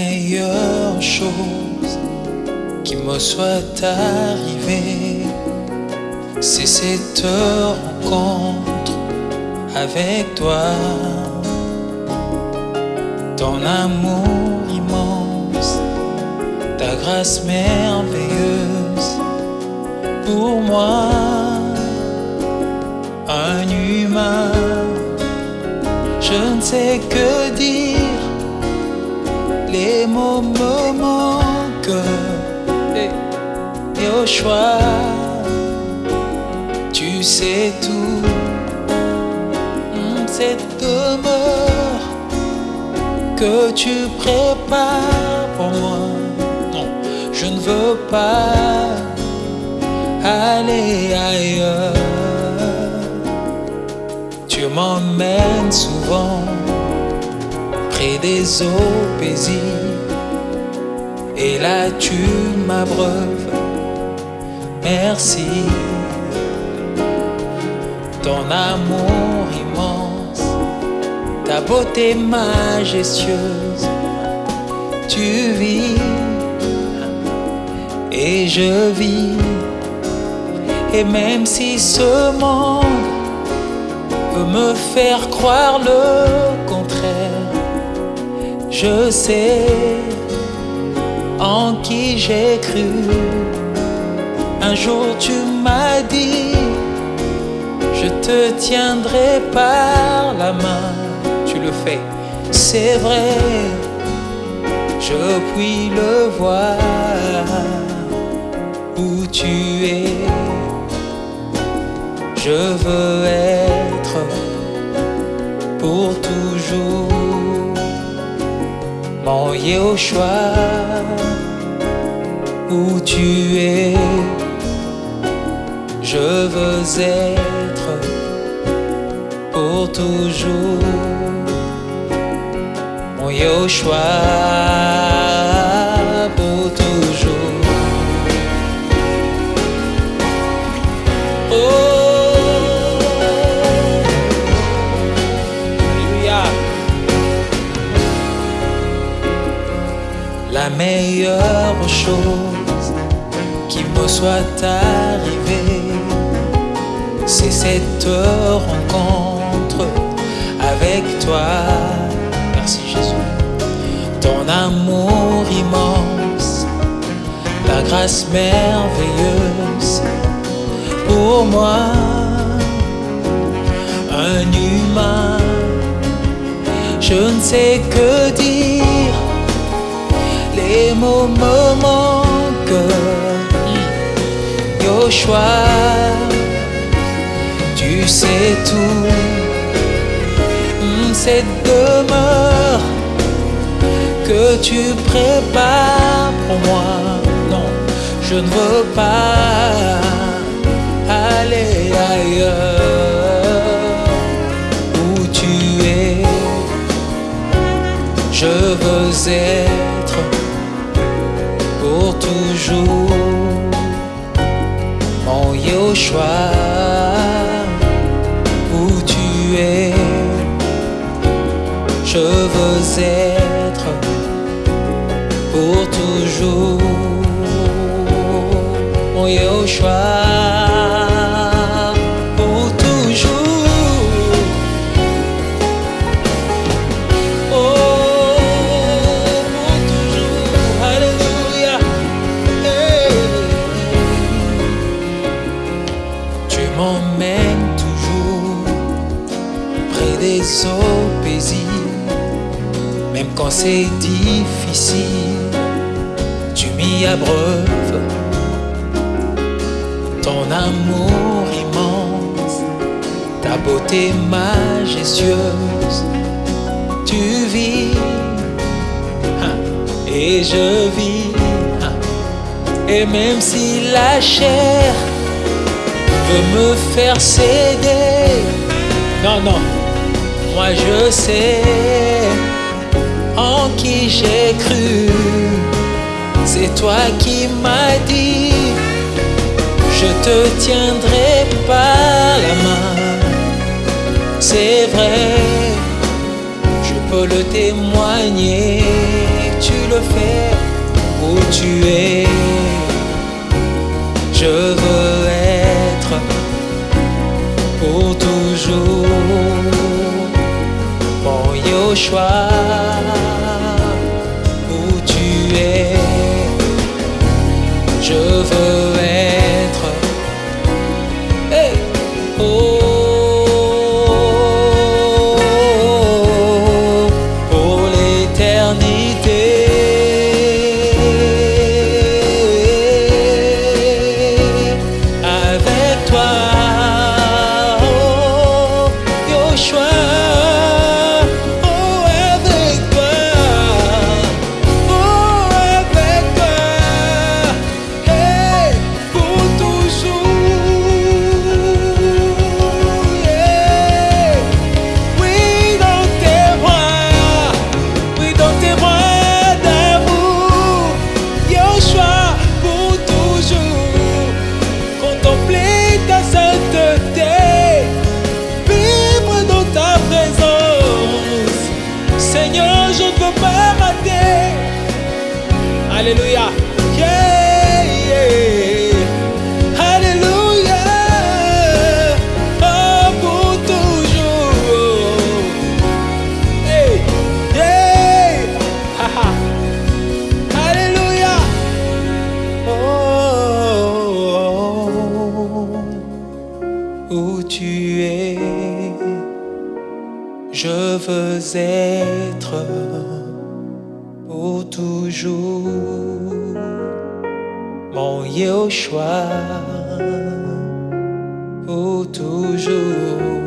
meilleure chose qui me soit arrivée, c'est cette rencontre avec toi. Ton amour immense, ta grâce merveilleuse pour moi, un humain. Je ne sais que les mots me manquent. Et au choix, tu sais tout, cette demeure que tu prépares pour moi. Non, je ne veux pas aller ailleurs. Tu m'emmènes souvent près des eaux paisibles. Et là tu m'abreuves. Merci. Ton amour immense, ta beauté majestueuse. Tu vis et je vis. Et même si ce monde veut me faire croire le contraire, je sais en qui j'ai cru. Un jour tu m'as dit, je te tiendrai par la main. Tu le fais, c'est vrai, je puis le voir où tu es. Je veux être pour toujours mon Yehoshua où tu es. Je veux être pour toujours mon Yehoshua pour toujours. La meilleure chose qui me soit arrivée, c'est cette rencontre avec toi. Merci Jésus. Ton amour immense, ta grâce merveilleuse pour moi, un humain. Je ne sais que dire les mots me manquent. Yoshua, tu sais tout. Cette demeure que tu prépares pour moi, non, je ne veux pas aller ailleurs où tu es. Je veux être pour toujours mon Yoshua où tu es. Je veux être pour toujours. Mon Yoshua même quand c'est difficile, tu m'y abreuves. Ton amour immense, ta beauté majestueuse, tu vis hein, et je vis. hein. Et même si la chair veut me faire céder, non, non, moi je sais en qui j'ai cru. C'est toi qui m'as dit, je te tiendrai par la main. C'est vrai, je peux le témoigner, tu le fais où tu es. Je veux être pour toujours. Yoshua, où tu es, je veux Alléluia. Yeah. Alléluia. Oh, pour toujours. Hey, yeah. Alléluia. Oh, où tu es, je veux être pour toujours mon Yoshua, pour toujours.